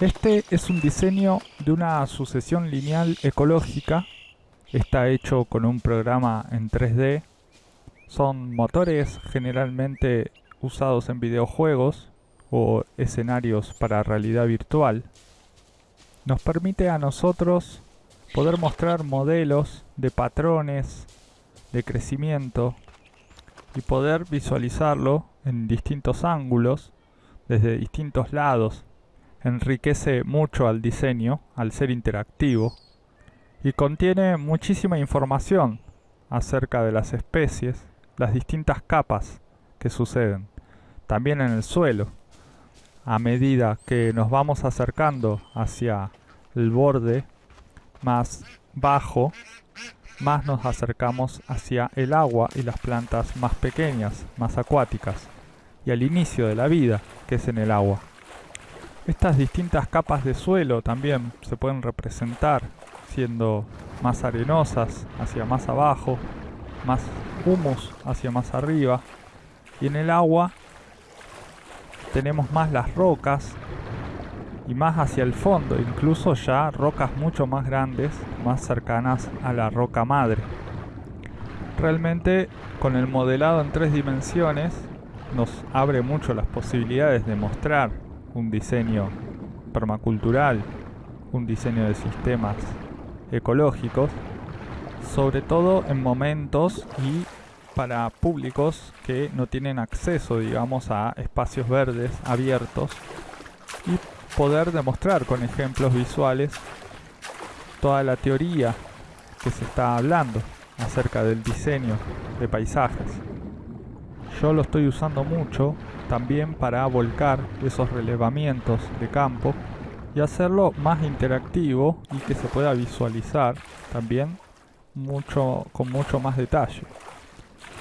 Este es un diseño de una sucesión lineal ecológica. Está hecho con un programa en 3D. Son motores generalmente usados en videojuegos o escenarios para realidad virtual. Nos permite a nosotros poder mostrar modelos de patrones de crecimiento y poder visualizarlo en distintos ángulos desde distintos lados enriquece mucho al diseño al ser interactivo y contiene muchísima información acerca de las especies, las distintas capas que suceden, también en el suelo. A medida que nos vamos acercando hacia el borde más bajo, más nos acercamos hacia el agua y las plantas más pequeñas, más acuáticas, y al inicio de la vida, que es en el agua. Estas distintas capas de suelo también se pueden representar siendo más arenosas hacia más abajo, más humus hacia más arriba. Y en el agua tenemos más las rocas y más hacia el fondo, incluso ya rocas mucho más grandes, más cercanas a la roca madre. Realmente con el modelado en tres dimensiones nos abre mucho las posibilidades de mostrar un diseño permacultural, un diseño de sistemas ecológicos, sobre todo en momentos y para públicos que no tienen acceso, digamos, a espacios verdes abiertos y poder demostrar con ejemplos visuales toda la teoría que se está hablando acerca del diseño de paisajes. Yo lo estoy usando mucho también para volcar esos relevamientos de campo y hacerlo más interactivo y que se pueda visualizar también mucho, con mucho más detalle.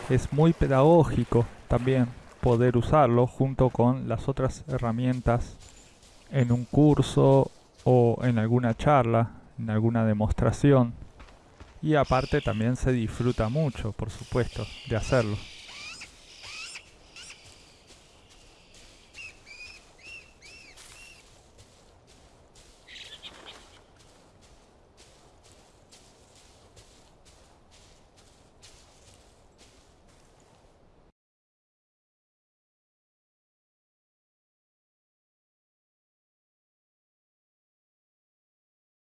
Es muy pedagógico también poder usarlo junto con las otras herramientas en un curso o en alguna charla, en alguna demostración. Y aparte también se disfruta mucho, por supuesto, de hacerlo.